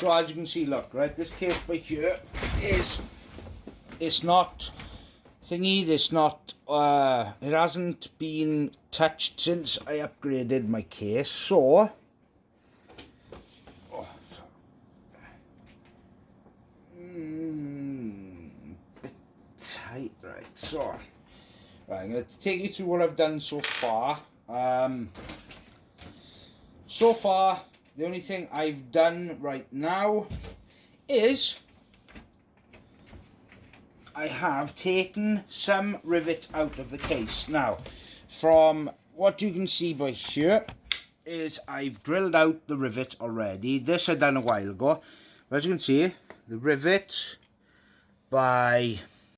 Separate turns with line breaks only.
So as you can see, look, right, this case by here is, it's not thingy, it's not, uh, it hasn't been touched since I upgraded my case, so, oh, mm, bit tight, right, so, right, I'm going to take you through what I've done so far, um, so far, the only thing I've done right now is I have taken some rivets out of the case. Now, from what you can see by here is I've drilled out the rivet already. This I done a while ago. As you can see, the rivet by